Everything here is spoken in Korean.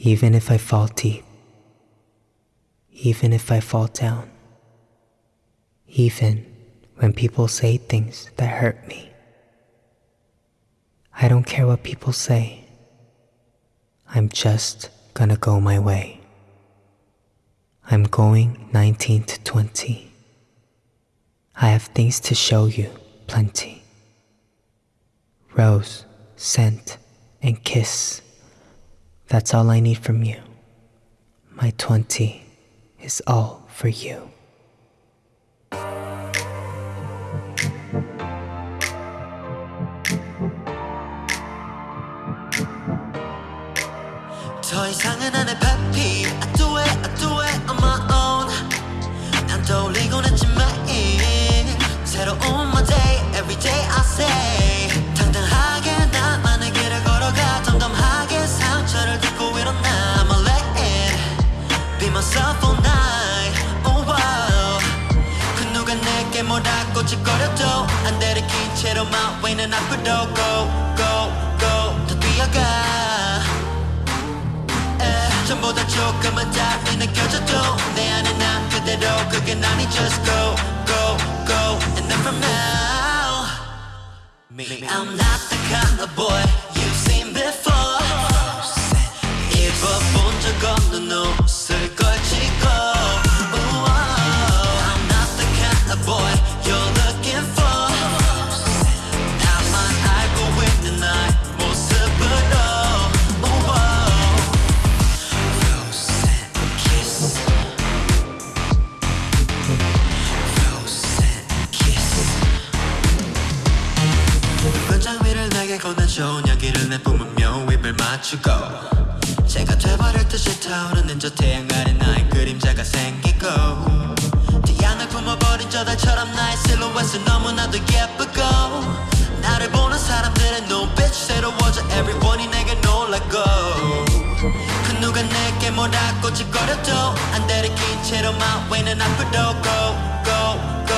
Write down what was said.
Even if I fall deep, even if I fall down, even when people say things that hurt me. I don't care what people say. I'm just gonna go my way. I'm going 19 to 20. I have things to show you plenty. Rose, scent, and kiss. That's all I need from you. My 20 is all for you. myself all night Oh wow 그 누가 내게 뭐라고 짓거려도 안 들이킨 채로 my way는 앞으로 go go go 더 뛰어가 에, 전보다 조금은 답이 느껴져도 내 안에 난 그대로 그게 나니 just go go go and then from now me, me I'm not 달콤한 좋은 향기를 내뿜으며 입을 맞추고 제가 돼버릴 듯이 타오르는 저 태양 아래 나의 그림자가 생기고 태양을 품어버린 저 달처럼 나의 실루엣은 너무나도 예쁘고 나를 보는 사람들의 눈빛이 새로워져 everyone이 내게 놀라고 그 누가 내게 뭐라 꼬짓거려도 안 들이킨 채로 my way는 앞으로 go go go